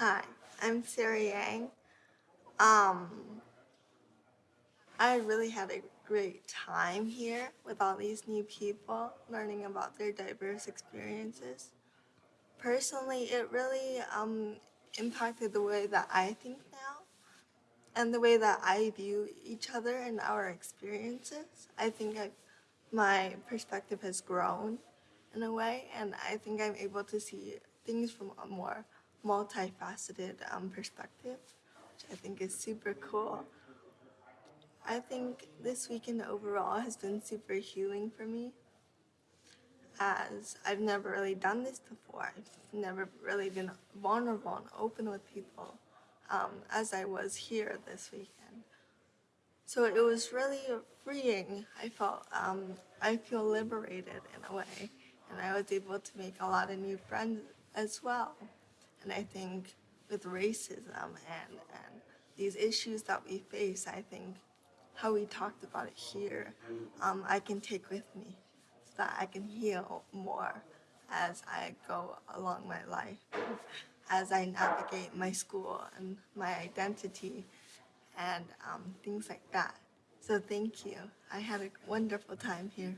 Hi, I'm Sarah Yang. Um, I really had a great time here with all these new people, learning about their diverse experiences. Personally, it really um, impacted the way that I think now and the way that I view each other and our experiences. I think I, my perspective has grown in a way, and I think I'm able to see things from a more multifaceted um, perspective, which I think is super cool. I think this weekend overall has been super healing for me as I've never really done this before. I've never really been vulnerable and open with people um, as I was here this weekend. So it was really freeing. I felt, um, I feel liberated in a way. And I was able to make a lot of new friends as well. And I think with racism and, and these issues that we face, I think how we talked about it here, um, I can take with me so that I can heal more as I go along my life, as I navigate my school and my identity and um, things like that. So thank you. I had a wonderful time here.